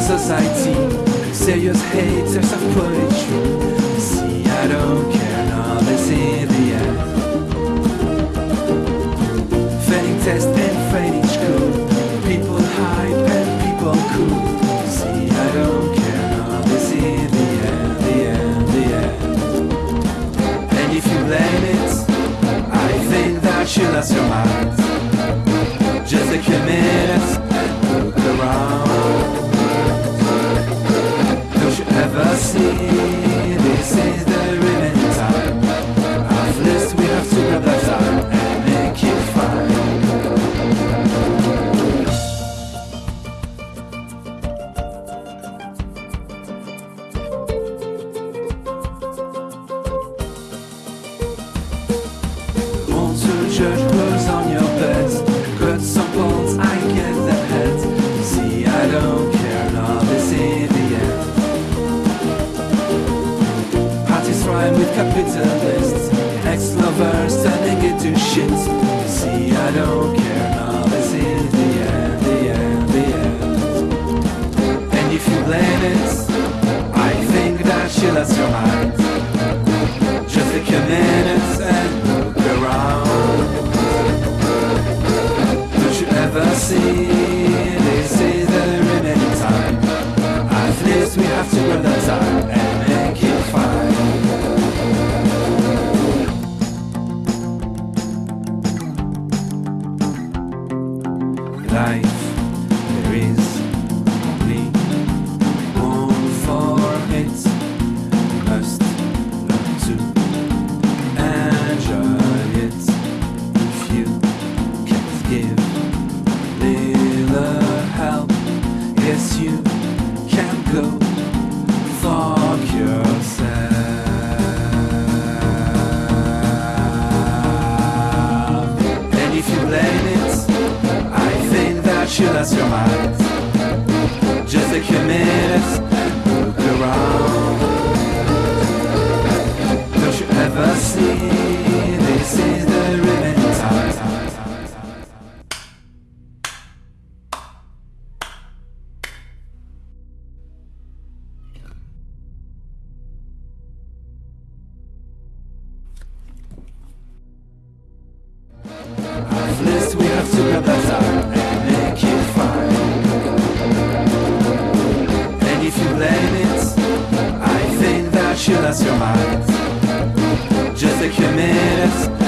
society, serious haters of poetry. See, I don't care, now this in the end. Failing test and failing school, people hype and people cool. See, I don't care, now this in the end, the end, the end. And if you blame it, I think that you lost your mind. Capitalists Ex-lovers turning into shit See, I don't care, now this in the end, the end, the end And if you blame it I think that you lost your mind just take a minute and look around. Don't you ever see this is the remaining time? At least we have to grab that time Life, you lost your mind. Just a minute and look around. mochilas filmadas. Já sei que mereces.